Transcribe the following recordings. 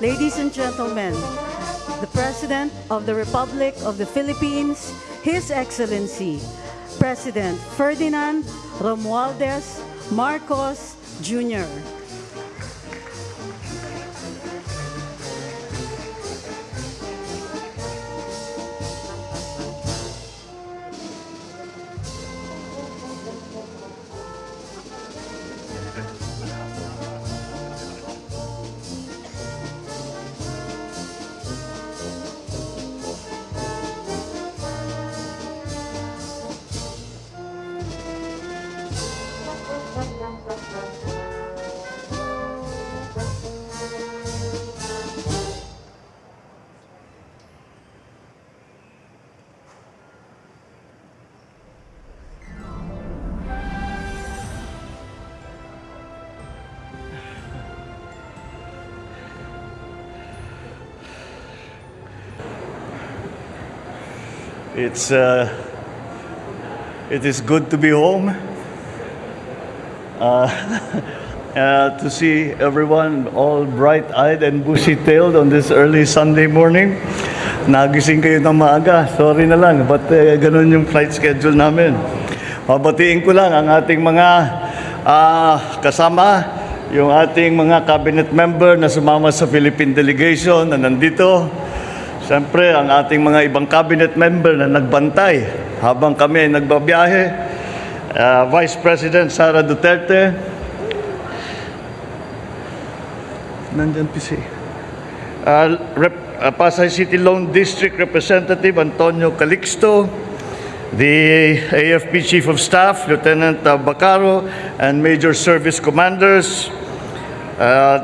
Ladies and gentlemen, the President of the Republic of the Philippines, His Excellency, President Ferdinand Romualdez Marcos Jr. It's uh, it is good to be home. Uh, uh, to see everyone all bright-eyed and bushy-tailed on this early Sunday morning. Nagising kayo ng maaga. Sorry na lang, but uh, ganun yung flight schedule namin. Mabatiin ko lang ang ating mga ah, kasama, yung ating mga cabinet member na sumama sa Philippine delegation na nandito. Siyempre, ang ating mga ibang cabinet member na nagbantay habang kami ay nagbabiyahe. Uh, Vice President Sara Duterte. Nandyan PC. Uh, Rep, uh, Pasay City Lone District Representative Antonio Calixto. The AFP Chief of Staff, Lieutenant uh, Bacarro, and Major Service Commanders. Uh,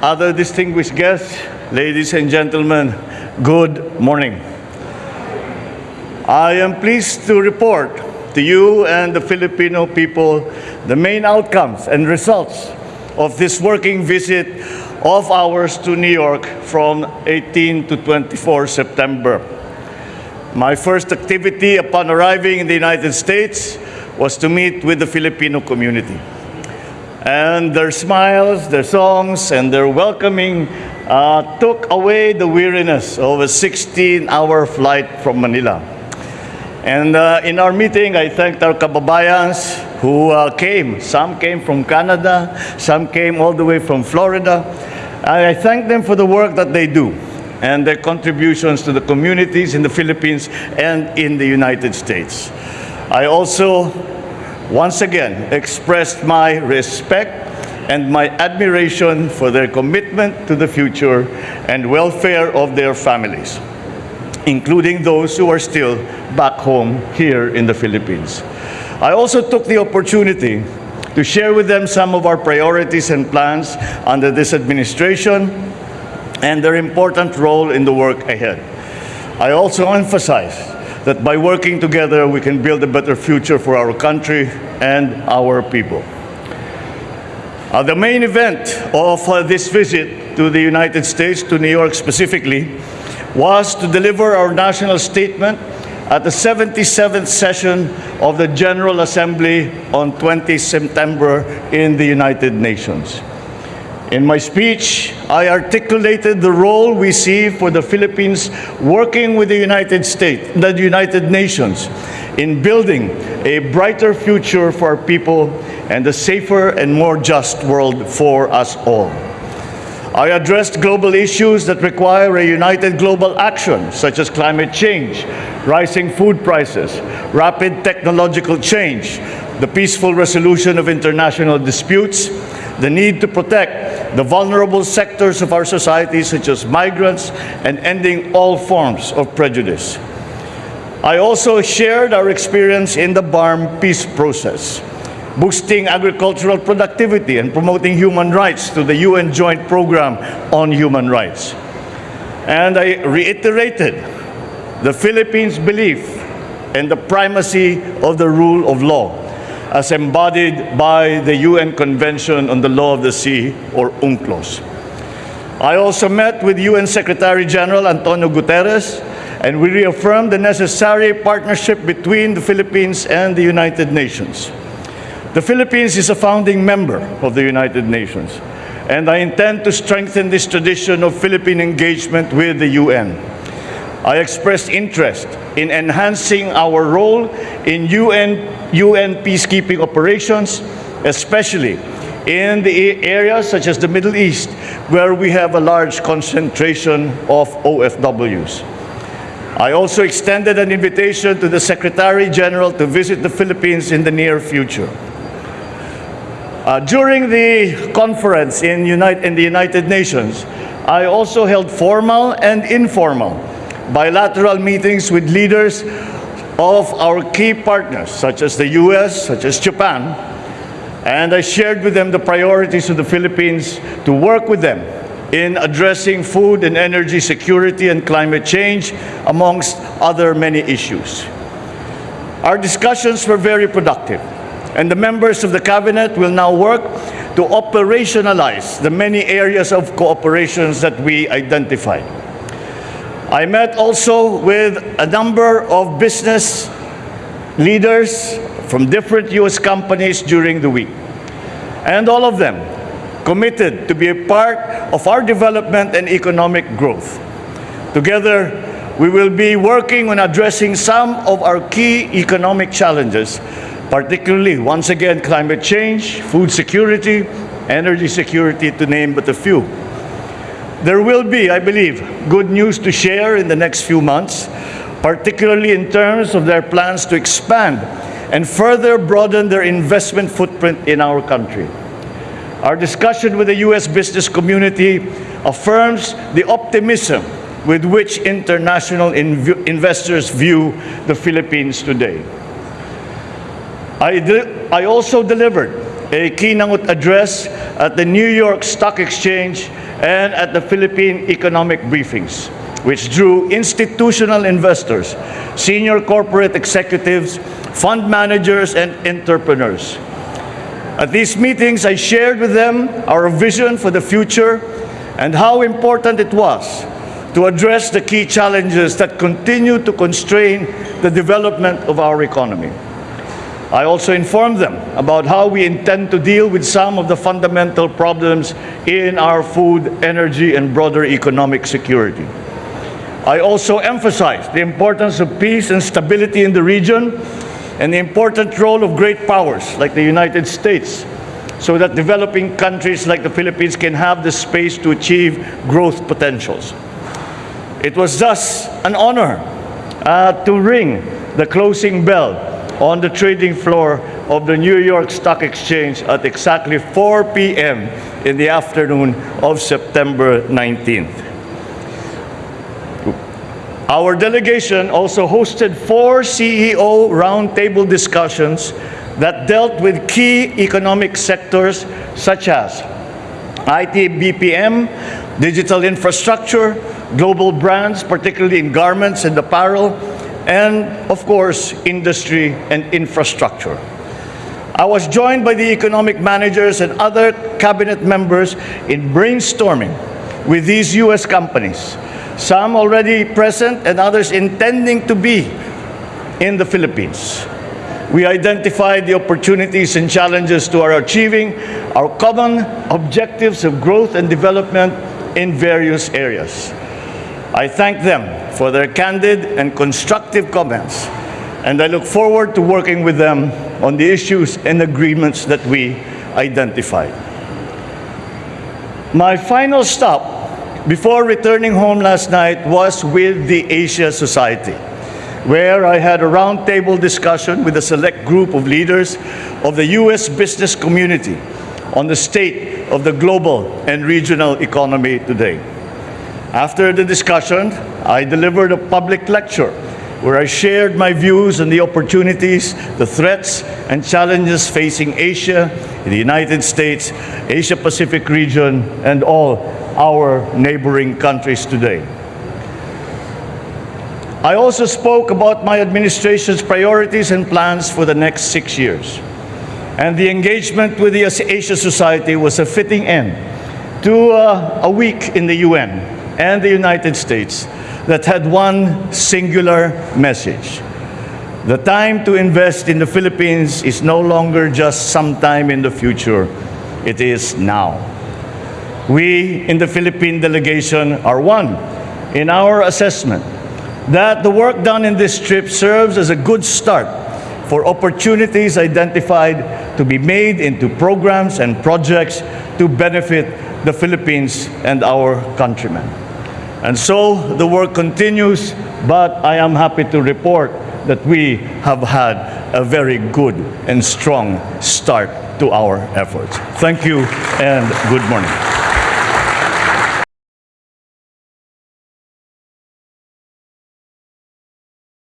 other distinguished guests, ladies and gentlemen, good morning. I am pleased to report to you and the Filipino people the main outcomes and results of this working visit of ours to New York from 18 to 24 September. My first activity upon arriving in the United States was to meet with the Filipino community and their smiles, their songs, and their welcoming uh, took away the weariness of a 16-hour flight from Manila. And uh, in our meeting, I thanked our kababayans who uh, came. Some came from Canada, some came all the way from Florida. I I thank them for the work that they do and their contributions to the communities in the Philippines and in the United States. I also once again expressed my respect and my admiration for their commitment to the future and welfare of their families, including those who are still back home here in the Philippines. I also took the opportunity to share with them some of our priorities and plans under this administration and their important role in the work ahead. I also emphasize that by working together, we can build a better future for our country and our people. Uh, the main event of uh, this visit to the United States, to New York specifically, was to deliver our national statement at the 77th session of the General Assembly on 20 September in the United Nations. In my speech, I articulated the role we see for the Philippines working with the United States, the United Nations, in building a brighter future for our people and a safer and more just world for us all. I addressed global issues that require a united global action, such as climate change, rising food prices, rapid technological change, the peaceful resolution of international disputes, the need to protect the vulnerable sectors of our society, such as migrants, and ending all forms of prejudice. I also shared our experience in the BARMM peace process, boosting agricultural productivity and promoting human rights through the UN Joint Program on Human Rights. And I reiterated the Philippines' belief in the primacy of the rule of law as embodied by the UN Convention on the Law of the Sea, or UNCLOS. I also met with UN Secretary General Antonio Guterres, and we reaffirmed the necessary partnership between the Philippines and the United Nations. The Philippines is a founding member of the United Nations, and I intend to strengthen this tradition of Philippine engagement with the UN. I expressed interest in enhancing our role in UN, UN peacekeeping operations, especially in the areas such as the Middle East, where we have a large concentration of OFWs. I also extended an invitation to the Secretary General to visit the Philippines in the near future. Uh, during the conference in, in the United Nations, I also held formal and informal bilateral meetings with leaders of our key partners, such as the US, such as Japan, and I shared with them the priorities of the Philippines to work with them in addressing food and energy security and climate change, amongst other many issues. Our discussions were very productive, and the members of the cabinet will now work to operationalize the many areas of cooperations that we identified. I met also with a number of business leaders from different U.S. companies during the week. And all of them committed to be a part of our development and economic growth. Together, we will be working on addressing some of our key economic challenges, particularly, once again, climate change, food security, energy security, to name but a few. There will be, I believe, good news to share in the next few months, particularly in terms of their plans to expand and further broaden their investment footprint in our country. Our discussion with the U.S. business community affirms the optimism with which international inv investors view the Philippines today. I, I also delivered a keynote address at the New York Stock Exchange and at the Philippine economic briefings, which drew institutional investors, senior corporate executives, fund managers, and entrepreneurs. At these meetings, I shared with them our vision for the future and how important it was to address the key challenges that continue to constrain the development of our economy. I also informed them about how we intend to deal with some of the fundamental problems in our food, energy, and broader economic security. I also emphasized the importance of peace and stability in the region and the important role of great powers like the United States so that developing countries like the Philippines can have the space to achieve growth potentials. It was thus an honor uh, to ring the closing bell on the trading floor of the New York Stock Exchange at exactly 4 p.m. in the afternoon of September 19th. Our delegation also hosted four CEO roundtable discussions that dealt with key economic sectors such as IT BPM, digital infrastructure, global brands, particularly in garments and apparel, and of course, industry and infrastructure. I was joined by the economic managers and other cabinet members in brainstorming with these U.S. companies some already present and others intending to be in the Philippines. We identified the opportunities and challenges to our achieving our common objectives of growth and development in various areas. I thank them for their candid and constructive comments, and I look forward to working with them on the issues and agreements that we identified. My final stop before returning home last night was with the Asia Society, where I had a roundtable discussion with a select group of leaders of the U.S. business community on the state of the global and regional economy today. After the discussion, I delivered a public lecture where I shared my views on the opportunities, the threats, and challenges facing Asia, the United States, Asia Pacific region, and all our neighboring countries today. I also spoke about my administration's priorities and plans for the next six years. And the engagement with the Asia Society was a fitting end to uh, a week in the UN and the United States that had one singular message. The time to invest in the Philippines is no longer just sometime in the future, it is now. We in the Philippine delegation are one in our assessment that the work done in this trip serves as a good start for opportunities identified to be made into programs and projects to benefit the Philippines and our countrymen. And so the work continues, but I am happy to report that we have had a very good and strong start to our efforts. Thank you and good morning.